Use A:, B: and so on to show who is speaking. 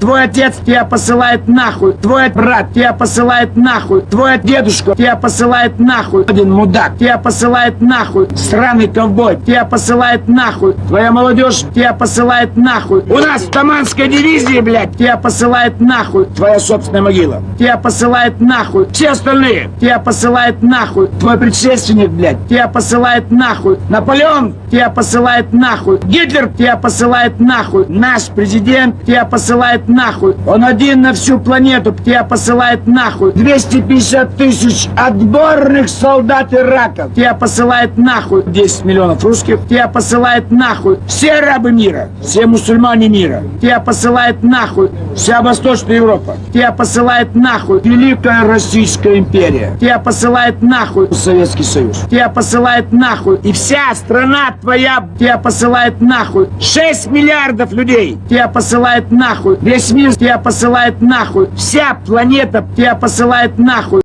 A: Твой отец тебя посылает нахуй. Твой брат тебя посылает нахуй. Твой дедушка тебя посылает нахуй. Один мудак тебя посылает нахуй. Сраный ковбой тебя посылает нахуй. Твоя молодежь тебя посылает нахуй. У нас в Таманской дивизии, блядь, тебя посылает нахуй. Твоя собственная могила. Тебя посылает нахуй. Все остальные тебя посылает нахуй. Твой предшественник, блядь, тебя посылает нахуй. Наполеон тебя посылает нахуй. Гитлер тебя посылает нахуй. Наш президент тебя посылает нахуй. Он один на всю планету тебя посылает нахуй. 250 тысяч отборных солдат Ирака тебя посылает нахуй. 10 миллионов русских тебя посылает нахуй. Все рабы мира, все мусульмане мира тебя посылает нахуй. Вся Восточная Европа тебя посылает нахуй. Великая Российская империя тебя посылает нахуй. Советский Союз тебя посылает нахуй. И вся страна твоя тебя посылает нахуй. 6 миллиардов людей тебя посылает нахуй. Весь мир тебя посылает нахуй. Вся планета тебя посылает нахуй.